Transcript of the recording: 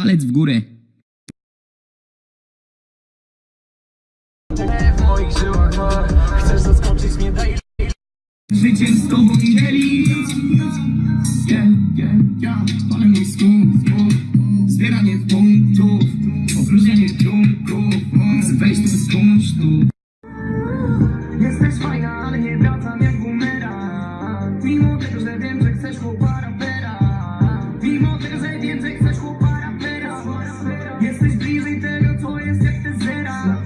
Palec w górę. w moich żyłach Chcesz zaskoczyć mnie, daj Życiem z tobą nie dzielić. Yeah, yeah, yeah Ale mój skunk, Zbieranie punktów Opróżnianie trunków. Weź tu z kunsztu. Jesteś fajna, ale nie wracam jak bumerang Mimo tego, że wiem, że chcesz chłopa rapera Mimo tego, że wiem, że Jesteś bliżej tego, co jest, jak ty zera.